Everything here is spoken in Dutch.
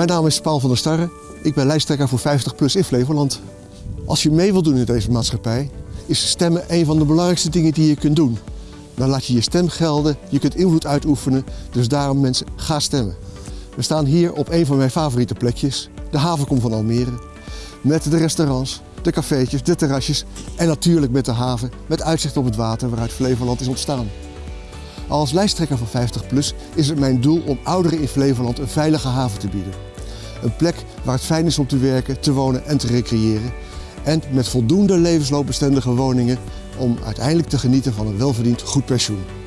Mijn naam is Paul van der Starre. Ik ben lijsttrekker voor 50PLUS in Flevoland. Als je mee wilt doen in deze maatschappij, is stemmen een van de belangrijkste dingen die je kunt doen. Dan laat je je stem gelden, je kunt invloed uitoefenen, dus daarom mensen, ga stemmen. We staan hier op een van mijn favoriete plekjes, de havenkom van Almere. Met de restaurants, de cafeetjes, de terrasjes en natuurlijk met de haven met uitzicht op het water waaruit Flevoland is ontstaan. Als lijsttrekker van 50PLUS is het mijn doel om ouderen in Flevoland een veilige haven te bieden. Een plek waar het fijn is om te werken, te wonen en te recreëren. En met voldoende levensloopbestendige woningen om uiteindelijk te genieten van een welverdiend goed pensioen.